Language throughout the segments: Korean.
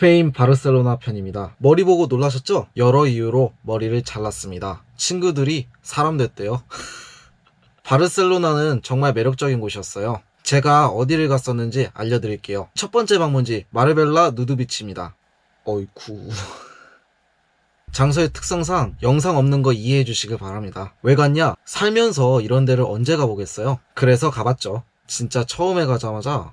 스페인 바르셀로나 편입니다. 머리 보고 놀라셨죠? 여러 이유로 머리를 잘랐습니다. 친구들이 사람 됐대요. 바르셀로나는 정말 매력적인 곳이었어요. 제가 어디를 갔었는지 알려드릴게요. 첫 번째 방문지 마르벨라 누드비치입니다. 어이쿠. 장소의 특성상 영상 없는 거 이해해 주시길 바랍니다. 왜 갔냐? 살면서 이런 데를 언제 가보겠어요? 그래서 가봤죠. 진짜 처음에 가자마자 허,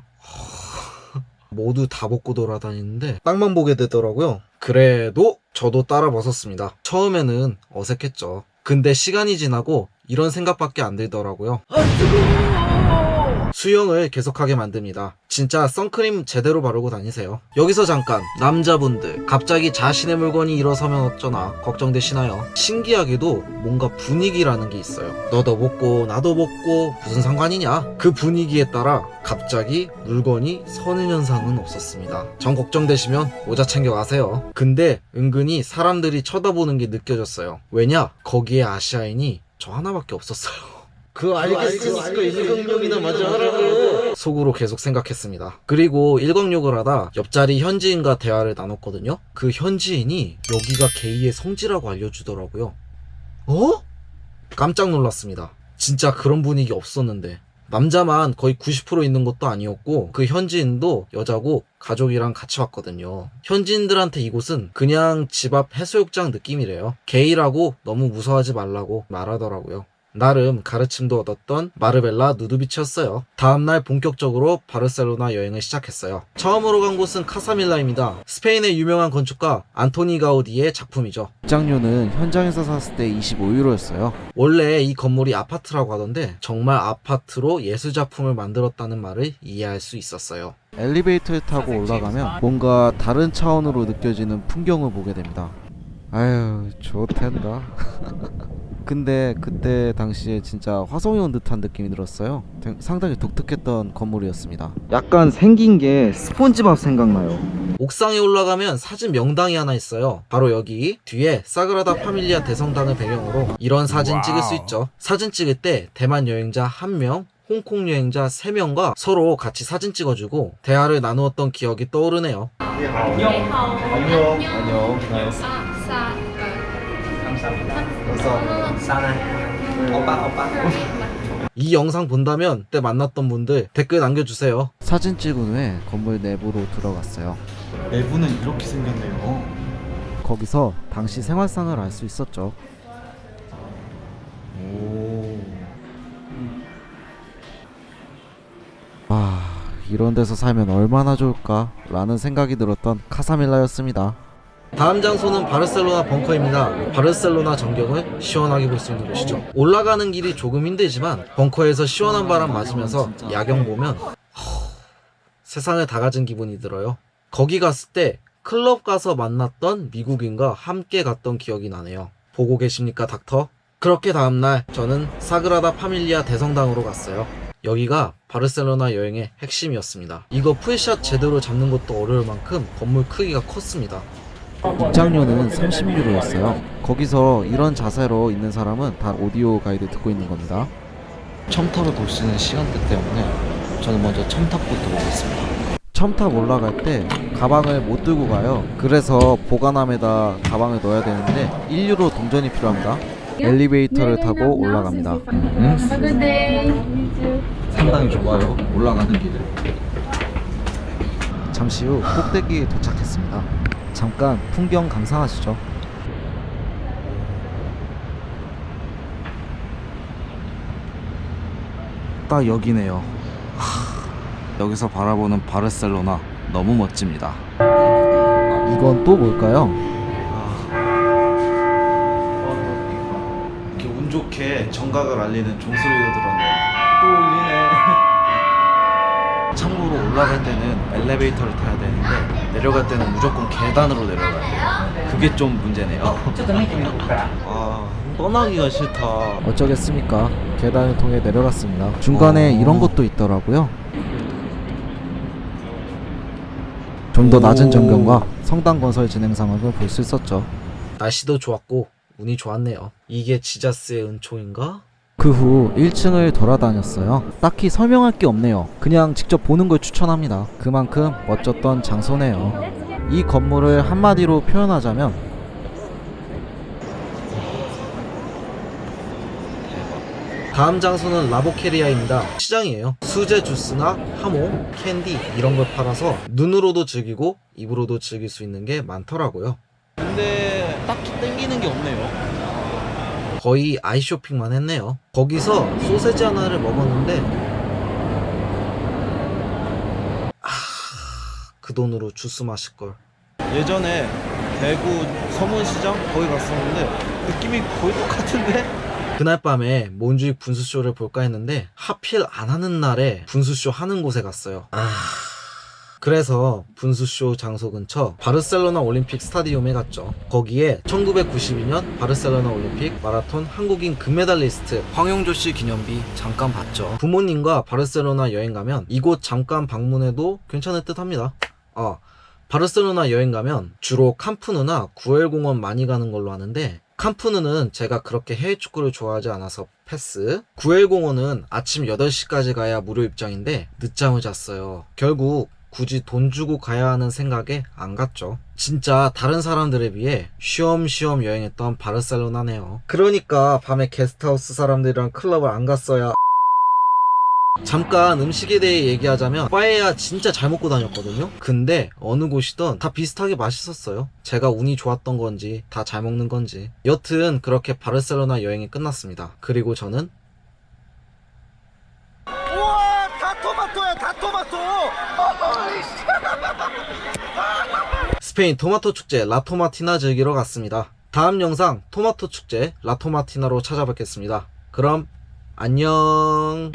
모두 다 벗고 돌아다니는데 땅만 보게 되더라고요. 그래도 저도 따라 벗었습니다. 처음에는 어색했죠. 근데 시간이 지나고 이런 생각밖에 안 들더라고요. 수영을 계속하게 만듭니다. 진짜 선크림 제대로 바르고 다니세요. 여기서 잠깐 남자분들 갑자기 자신의 물건이 일어서면 어쩌나 걱정되시나요? 신기하게도 뭔가 분위기라는 게 있어요. 너도 벗고 나도 벗고 무슨 상관이냐? 그 분위기에 따라 갑자기 물건이 서는 현상은 없었습니다. 전 걱정되시면 모자 챙겨 가세요. 근데 은근히 사람들이 쳐다보는 게 느껴졌어요. 왜냐? 거기에 아시아인이 저 하나밖에 없었어요. 그 알겠으니까 일광욕이나 마저 하라고. 속으로 계속 생각했습니다. 그리고 일광욕을 하다 옆자리 현지인과 대화를 나눴거든요. 그 현지인이 여기가 게이의 성지라고 알려주더라고요. 어? 깜짝 놀랐습니다. 진짜 그런 분위기 없었는데. 남자만 거의 90% 있는 것도 아니었고 그 현지인도 여자고 가족이랑 같이 왔거든요. 현지인들한테 이곳은 그냥 집 앞 해수욕장 느낌이래요. 게이라고 너무 무서워하지 말라고 말하더라고요. 나름 가르침도 얻었던 마르벨라 누드비치였어요. 다음날 본격적으로 바르셀로나 여행을 시작했어요. 처음으로 간 곳은 카사밀라입니다. 스페인의 유명한 건축가 안토니 가우디의 작품이죠. 입장료는 현장에서 샀을 때 25유로였어요. 원래 이 건물이 아파트라고 하던데 정말 아파트로 예술작품을 만들었다는 말을 이해할 수 있었어요. 엘리베이터를 타고 올라가면 뭔가 다른 차원으로 느껴지는 풍경을 보게 됩니다. 아유, 좋텐다. 근데 그때 당시에 진짜 화성이 온 듯한 느낌이 들었어요. 되- 상당히 독특했던 건물이었습니다. 약간 생긴 게 스폰지밥 생각나요. 옥상에 올라가면 사진 명당이 하나 있어요. 바로 여기 뒤에 사그라다 파밀리아 대성당을 배경으로 이런 사진 찍을 수 있죠. 사진 찍을 때 대만 여행자 한명 홍콩 여행자 3명과 서로 같이 사진 찍어주고 대화를 나누었던 기억이 떠오르네요. 안녕. 안녕. nice. 아, 싸, 이 영상 본다면 그때 만났던 분들 댓글 남겨주세요. 사진 찍은 후에 건물 내부로 들어갔어요. 내부는 이렇게 생겼네요. 거기서 당시 생활상을 알 수 있었죠. 오. 아, 이런 데서 살면 얼마나 좋을까? 라는 생각이 들었던 카사밀라였습니다. 다음 장소는 바르셀로나 벙커입니다. 바르셀로나 전경을 시원하게 볼 수 있는 곳이죠. 올라가는 길이 조금 힘들지만 벙커에서 시원한 바람 맞으면서 야경 보면 허, 세상을 다 가진 기분이 들어요. 거기 갔을 때 클럽 가서 만났던 미국인과 함께 갔던 기억이 나네요. 보고 계십니까 닥터? 그렇게 다음날 저는 사그라다 파밀리아 대성당으로 갔어요. 여기가 바르셀로나 여행의 핵심이었습니다. 이거 풀샷 제대로 잡는 것도 어려울 만큼 건물 크기가 컸습니다. 입장료는 30유로였어요. 거기서 이런 자세로 있는 사람은 다 오디오 가이드 듣고 있는 겁니다. 첨탑을 볼 수 있는 시간대 때문에 저는 먼저 첨탑부터 보겠습니다. 첨탑 올라갈 때 가방을 못 들고 가요. 그래서 보관함에다 가방을 넣어야 되는데 1유로 동전이 필요합니다. 엘리베이터를 타고 올라갑니다. Have a good day. 상당히 좋아요. 올라가는 길을. 잠시 후 꼭대기에 도착했습니다. 잠깐 풍경 감상하시죠. 딱 여기네요. 하, 여기서 바라보는 바르셀로나 너무 멋집니다. 이건 또 뭘까요? 이렇게 운 좋게 정각을 알리는 종소리가 들었네요. 또 울리네. 참고로 올라갈 때는 엘리베이터를 타야 되는데 내려갈 때는 무조건 계단으로 내려가야 돼요. 그게 좀 문제네요. 아, 떠나기가 싫다. 어쩌겠습니까? 계단을 통해 내려갔습니다. 중간에 이런 것도 있더라고요. 좀 더 낮은 전경과 성당 건설 진행 상황을 볼 수 있었죠. 날씨도 좋았고 운이 좋았네요. 이게 지자스의 은총인가? 그 후 1층을 돌아다녔어요. 딱히 설명할 게 없네요. 그냥 직접 보는 걸 추천합니다. 그만큼 멋졌던 장소네요. 이 건물을 한마디로 표현하자면 다음 장소는 라보케리아입니다. 시장이에요. 수제 주스나 하모, 캔디 이런 걸 팔아서 눈으로도 즐기고 입으로도 즐길 수 있는 게 많더라고요. 근데 딱히 땡기는 게 없네요. 거의 아이쇼핑만 했네요. 거기서 소세지 하나를 먹었는데 아, 그 돈으로 주스 마실 걸. 예전에 대구 서문시장 거기 갔었는데 느낌이 거의 똑같은데? 그날 밤에 몬주익 분수쇼를 볼까 했는데 하필 안 하는 날에 분수쇼 하는 곳에 갔어요. 아. 그래서 분수쇼 장소 근처 바르셀로나 올림픽 스타디움에 갔죠. 거기에 1992년 바르셀로나 올림픽 마라톤 한국인 금메달리스트 황용조 씨 기념비 잠깐 봤죠. 부모님과 바르셀로나 여행 가면 이곳 잠깐 방문해도 괜찮을 듯 합니다. 아, 바르셀로나 여행 가면 주로 캄프누나 구엘공원 많이 가는 걸로 아는데 캄프누는 제가 그렇게 해외 축구를 좋아하지 않아서 패스. 구엘공원은 아침 8시까지 가야 무료 입장인데 늦잠을 잤어요. 결국 굳이 돈 주고 가야 하는 생각에 안 갔죠. 진짜 다른 사람들에 비해 쉬엄쉬엄 여행했던 바르셀로나네요. 그러니까 밤에 게스트하우스 사람들이랑 클럽을 안 갔어야 잠깐 음식에 대해 얘기하자면 빠에야 진짜 잘 먹고 다녔거든요 근데 어느 곳이든 다 비슷하게 맛있었어요 제가 운이 좋았던 건지 다 잘 먹는 건지 여튼 그렇게 바르셀로나 여행이 끝났습니다 그리고 저는 토마토야 다 토마토. 스페인 토마토 축제 라토마티나 즐기러 갔습니다. 다음 영상 토마토 축제 라토마티나로 찾아뵙겠습니다. 그럼 안녕